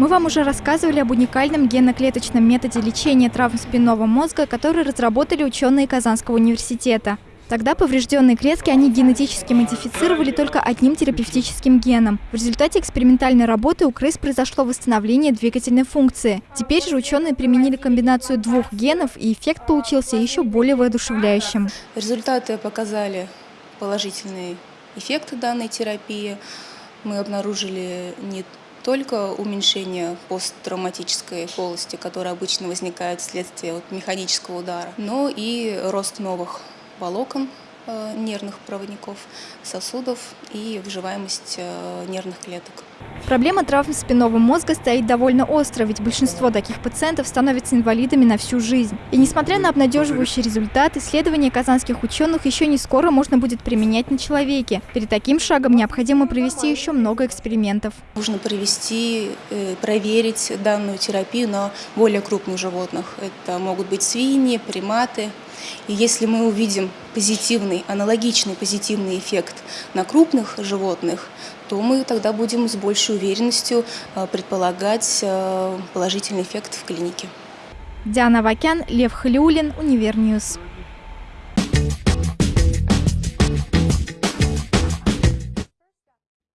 Мы вам уже рассказывали об уникальном геноклеточном методе лечения травм спинного мозга, который разработали ученые Казанского университета. Тогда поврежденные клетки они генетически модифицировали только одним терапевтическим геном. В результате экспериментальной работы у крыс произошло восстановление двигательной функции. Теперь же ученые применили комбинацию двух генов, и эффект получился еще более воодушевляющим. Результаты показали положительный эффект данной терапии. Мы обнаружили не только уменьшение посттравматической полости, которая обычно возникает вследствие вот механического удара, но и рост новых волокон нервных проводников, сосудов и выживаемость э, нервных клеток. Проблема травм спинного мозга стоит довольно остро, ведь большинство таких пациентов становятся инвалидами на всю жизнь. И несмотря на обнадеживающий результат, исследования казанских ученых еще не скоро можно будет применять на человеке. Перед таким шагом необходимо провести еще много экспериментов. Нужно провести, э, проверить данную терапию на более крупных животных. Это могут быть свиньи, приматы. И если мы увидим позитивный, аналогичный позитивный эффект на крупных животных, то мы тогда будем с большей уверенностью э, предполагать э, положительный эффект в клинике. Диана Авакян, Лев Хлюлин, Univer News.